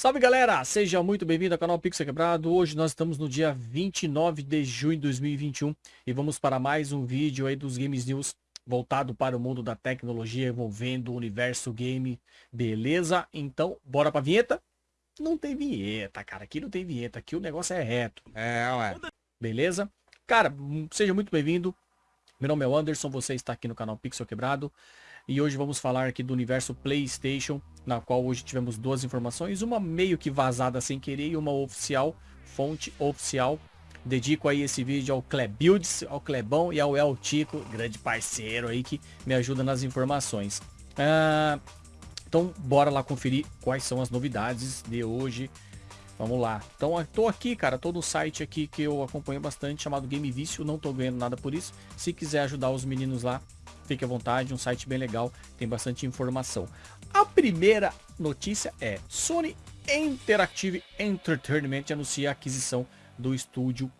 Salve galera, seja muito bem-vindo ao canal Pixel Quebrado. Hoje nós estamos no dia 29 de junho de 2021 e vamos para mais um vídeo aí dos Games News voltado para o mundo da tecnologia envolvendo o universo game. Beleza? Então, bora pra vinheta? Não tem vinheta, cara. Aqui não tem vinheta, aqui o negócio é reto. É, ué. Beleza? Cara, seja muito bem-vindo. Meu nome é Anderson, você está aqui no canal Pixel Quebrado. E hoje vamos falar aqui do universo PlayStation, na qual hoje tivemos duas informações, uma meio que vazada sem querer e uma oficial, fonte oficial. Dedico aí esse vídeo ao Clebuilds, ao Clebão e ao El Tico, grande parceiro aí que me ajuda nas informações. Ah, então bora lá conferir quais são as novidades de hoje. Vamos lá. Então tô aqui, cara, tô no site aqui que eu acompanho bastante, chamado Game Vício, não tô ganhando nada por isso. Se quiser ajudar os meninos lá, fique à vontade, um site bem legal, tem bastante informação. A primeira notícia é Sony Interactive Entertainment anuncia a aquisição do estúdio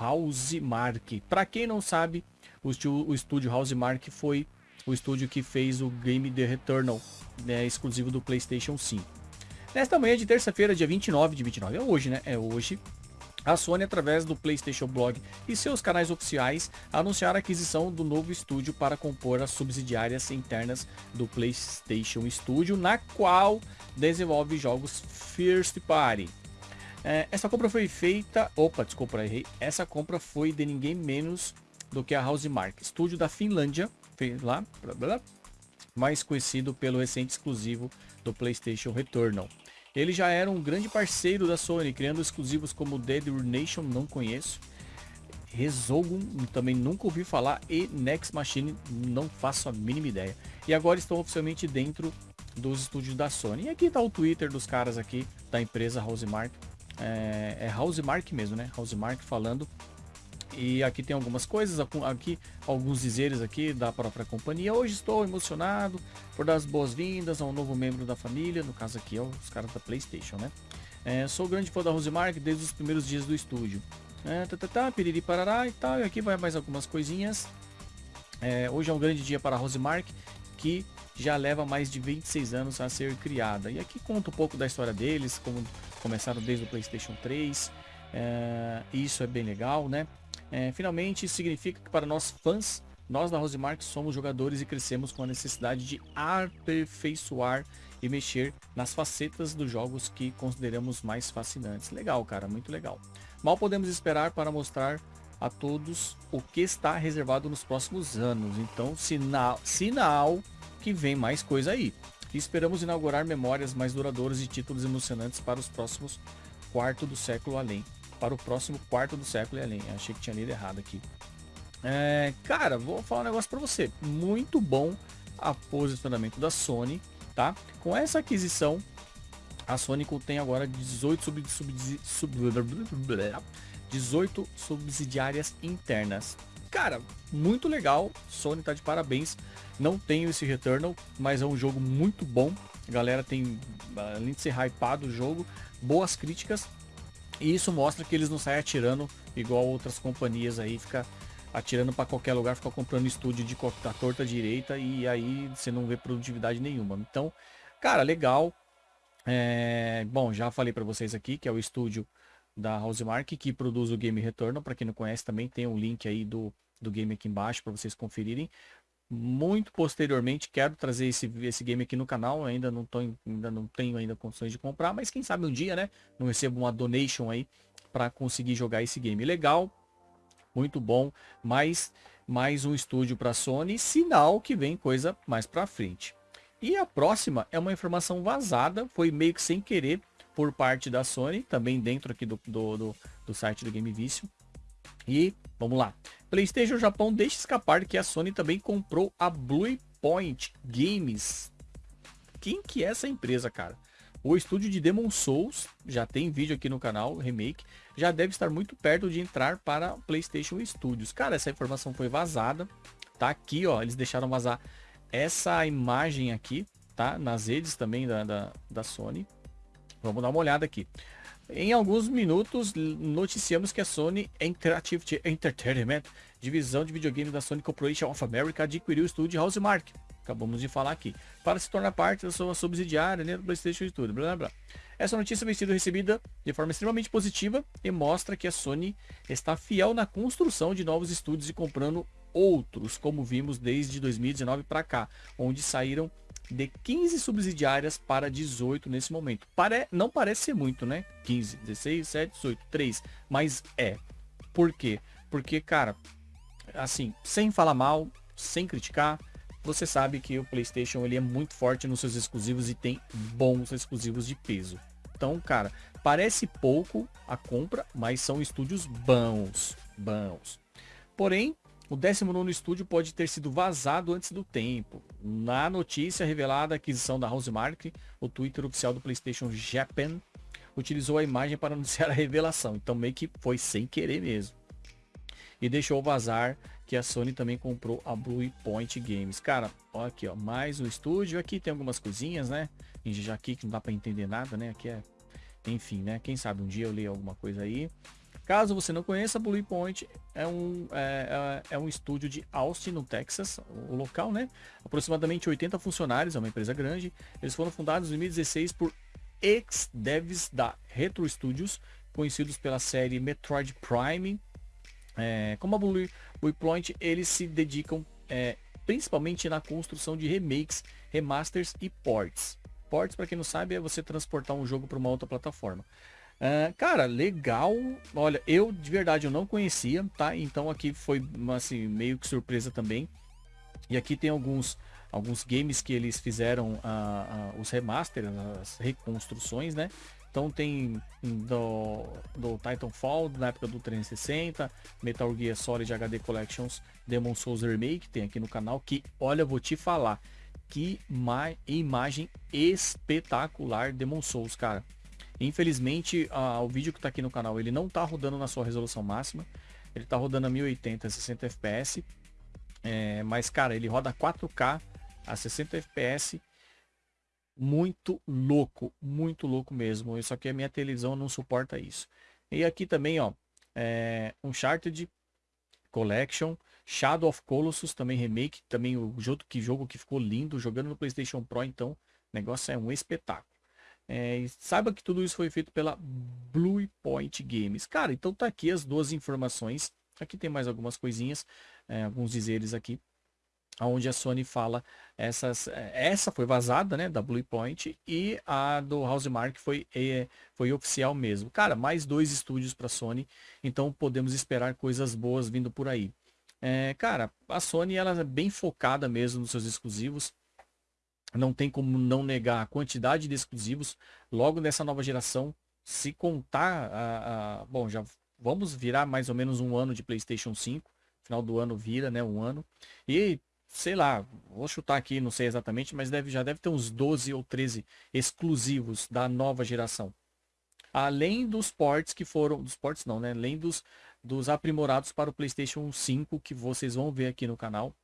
Housemark. Para quem não sabe, o, o estúdio Housemark foi o estúdio que fez o game The Returnal, né, exclusivo do PlayStation 5. Nesta manhã de terça-feira, dia 29 de 29, é hoje, né? É hoje. A Sony, através do PlayStation Blog e seus canais oficiais, anunciaram a aquisição do novo estúdio para compor as subsidiárias internas do PlayStation Studio, na qual desenvolve jogos First Party. É, essa compra foi feita... Opa, desculpa, errei. Essa compra foi de ninguém menos do que a Housemark, estúdio da Finlândia, lá, blá, blá, mais conhecido pelo recente exclusivo do PlayStation Returnal. Ele já era um grande parceiro da Sony, criando exclusivos como Dead Nation, não conheço. Resogun, também nunca ouvi falar. E Next Machine, não faço a mínima ideia. E agora estão oficialmente dentro dos estúdios da Sony. E aqui está o Twitter dos caras aqui, da empresa Housemark. É, é Housemark mesmo, né? Housemark falando e aqui tem algumas coisas, aqui alguns dizeres aqui da própria companhia. Hoje estou emocionado por dar as boas-vindas a um novo membro da família, no caso aqui é os caras da Playstation, né? É, sou grande fã da Rosemark desde os primeiros dias do estúdio. É, tá, tá, tá, piriri parará e tal, e aqui vai mais algumas coisinhas. É, hoje é um grande dia para a Rosemark, que já leva mais de 26 anos a ser criada. E aqui conta um pouco da história deles, como começaram desde o Playstation 3. É, isso é bem legal, né? É, finalmente, significa que para nós fãs, nós da Rosemark somos jogadores e crescemos com a necessidade de aperfeiçoar e mexer nas facetas dos jogos que consideramos mais fascinantes. Legal, cara, muito legal. Mal podemos esperar para mostrar a todos o que está reservado nos próximos anos. Então, sinal, sinal que vem mais coisa aí. E esperamos inaugurar memórias mais duradouras e títulos emocionantes para os próximos quarto do século além para o próximo quarto do século e além. Achei que tinha lido errado aqui. É, cara, vou falar um negócio para você. Muito bom a posicionamento da Sony, tá? Com essa aquisição, a Sony tem agora 18 sub, sub, sub, 18 subsidiárias internas. Cara, muito legal. Sony tá de parabéns. Não tenho esse Returnal, mas é um jogo muito bom. A galera tem, além de ser hypado o jogo, boas críticas. E isso mostra que eles não saem atirando igual outras companhias aí, fica atirando para qualquer lugar, fica comprando estúdio de da torta direita e aí você não vê produtividade nenhuma. Então, cara, legal. É, bom, já falei para vocês aqui que é o estúdio da Housemark que produz o game Retorno. Para quem não conhece, também tem o um link aí do, do game aqui embaixo para vocês conferirem muito posteriormente quero trazer esse, esse game aqui no canal ainda não tô ainda não tenho ainda condições de comprar mas quem sabe um dia né não recebo uma donation aí para conseguir jogar esse game. Legal muito bom mais mais um estúdio para Sony sinal que vem coisa mais para frente. E a próxima é uma informação vazada foi meio que sem querer por parte da Sony também dentro aqui do, do, do, do site do Game Vício. E vamos lá. PlayStation Japão deixa escapar que a Sony também comprou a Blue Point Games. Quem que é essa empresa, cara? O estúdio de Demon Souls, já tem vídeo aqui no canal, remake, já deve estar muito perto de entrar para PlayStation Studios. Cara, essa informação foi vazada, tá aqui, ó, eles deixaram vazar essa imagem aqui, tá? Nas redes também da, da, da Sony. Vamos dar uma olhada aqui. Em alguns minutos, noticiamos que a Sony Interactive Entertainment, divisão de videogame da Sony Corporation of America, adquiriu o estúdio Housemark, acabamos de falar aqui, para se tornar parte da sua subsidiária né, do PlayStation Studio, blá, blá, blá. Essa notícia vem sido recebida de forma extremamente positiva e mostra que a Sony está fiel na construção de novos estúdios e comprando outros, como vimos desde 2019 para cá, onde saíram de 15 subsidiárias para 18 nesse momento. Pare... Não parece ser muito, né? 15, 16, 17, 18, 3. Mas é. Por quê? Porque, cara, assim, sem falar mal, sem criticar, você sabe que o PlayStation ele é muito forte nos seus exclusivos e tem bons exclusivos de peso. Então, cara, parece pouco a compra, mas são estúdios bons, bons. Porém, o 19 estúdio pode ter sido vazado antes do tempo. Na notícia revelada a aquisição da Housemark, o Twitter oficial do PlayStation Japan utilizou a imagem para anunciar a revelação. Então meio que foi sem querer mesmo. E deixou vazar que a Sony também comprou a Blue Point Games. Cara, ó aqui, ó, mais o estúdio. Aqui tem algumas coisinhas, né? Já aqui que não dá para entender nada, né? Aqui é, enfim, né? Quem sabe um dia eu leio alguma coisa aí. Caso você não conheça, Blue Point é um, é, é, é um estúdio de Austin, no Texas, o local, né? Aproximadamente 80 funcionários, é uma empresa grande. Eles foram fundados em 2016 por ex-devs da Retro Studios, conhecidos pela série Metroid Prime. É, como a Blue, Blue Point, eles se dedicam é, principalmente na construção de remakes, remasters e ports. Ports, para quem não sabe, é você transportar um jogo para uma outra plataforma. Uh, cara, legal. Olha, eu de verdade eu não conhecia, tá? Então aqui foi assim, meio que surpresa também. E aqui tem alguns alguns games que eles fizeram uh, uh, os remasters, as reconstruções, né? Então tem do, do Titanfall, na época do 360, Metal Gear Solid HD Collections, Demon Souls Remake, tem aqui no canal, que, olha, vou te falar, que imagem espetacular Demon Souls, cara. Infelizmente, a, o vídeo que está aqui no canal, ele não está rodando na sua resolução máxima. Ele está rodando a 1080, 60 FPS. É, mas, cara, ele roda 4K a 60 FPS. Muito louco, muito louco mesmo. Só que a minha televisão não suporta isso. E aqui também, ó, é, Uncharted Collection, Shadow of Colossus também remake, também o jogo que jogo que ficou lindo, jogando no PlayStation Pro, então, negócio é um espetáculo. É, saiba que tudo isso foi feito pela Blue Point Games. Cara, então tá aqui as duas informações. Aqui tem mais algumas coisinhas, é, alguns dizeres aqui, onde a Sony fala essas, é, essa foi vazada, né, da Blue Point e a do Housemark foi é, foi oficial mesmo. Cara, mais dois estúdios para Sony, então podemos esperar coisas boas vindo por aí. É, cara, a Sony ela é bem focada mesmo nos seus exclusivos não tem como não negar a quantidade de exclusivos logo nessa nova geração. Se contar, a, a, bom, já vamos virar mais ou menos um ano de PlayStation 5. Final do ano vira, né, um ano. E sei lá, vou chutar aqui, não sei exatamente, mas deve, já deve ter uns 12 ou 13 exclusivos da nova geração. Além dos ports que foram, dos ports não, né? Além dos, dos aprimorados para o PlayStation 5 que vocês vão ver aqui no canal.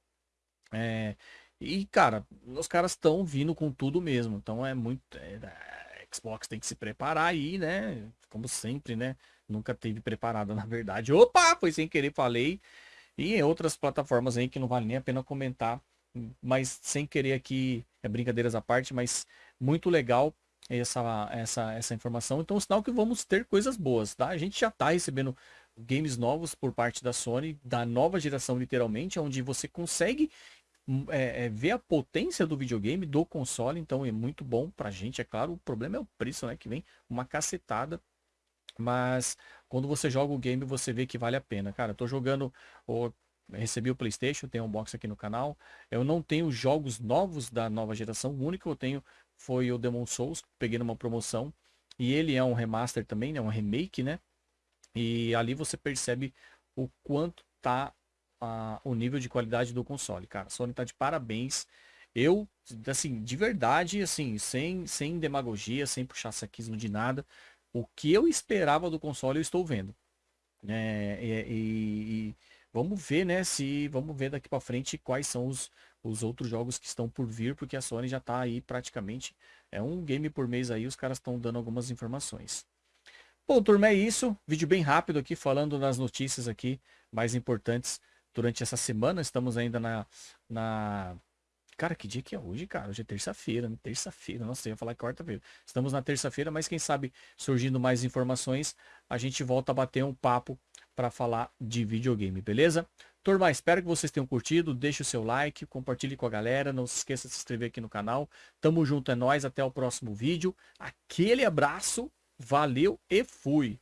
É, e, cara, os caras estão vindo com tudo mesmo. Então é muito. É, Xbox tem que se preparar aí, né? Como sempre, né? Nunca teve preparada, na verdade. Opa! Foi sem querer, falei. E em outras plataformas aí que não vale nem a pena comentar. Mas sem querer aqui, é brincadeiras à parte, mas muito legal essa, essa, essa informação. Então, sinal que vamos ter coisas boas, tá? A gente já tá recebendo games novos por parte da Sony, da nova geração, literalmente, onde você consegue é, é, ver a potência do videogame, do console, então é muito bom pra gente, é claro. O problema é o preço, né? Que vem uma cacetada. Mas quando você joga o game, você vê que vale a pena. Cara, eu tô jogando. O, recebi o Playstation, tem um box aqui no canal. Eu não tenho jogos novos da nova geração. O único que eu tenho foi o Demon Souls, peguei numa promoção. E ele é um remaster também, né? Um remake, né? E ali você percebe o quanto tá a, o nível de qualidade do console, cara. Sony tá de parabéns. Eu, assim, de verdade, assim, sem, sem demagogia, sem puxar saquismo de nada, o que eu esperava do console eu estou vendo. É, e, e, vamos ver, né, se vamos ver daqui para frente quais são os, os outros jogos que estão por vir, porque a Sony já tá aí praticamente, é um game por mês aí, os caras estão dando algumas informações. Bom, turma, é isso. Vídeo bem rápido aqui, falando das notícias aqui mais importantes durante essa semana. Estamos ainda na, na Cara, que dia que é hoje, cara? Hoje é terça-feira, né? Terça-feira. Nossa, eu ia falar quarta-feira. Estamos na terça-feira, mas quem sabe, surgindo mais informações, a gente volta a bater um papo para falar de videogame, beleza? Turma, espero que vocês tenham curtido. Deixe o seu like, compartilhe com a galera. Não se esqueça de se inscrever aqui no canal. Tamo junto, é nóis. Até o próximo vídeo. Aquele abraço. Valeu e fui.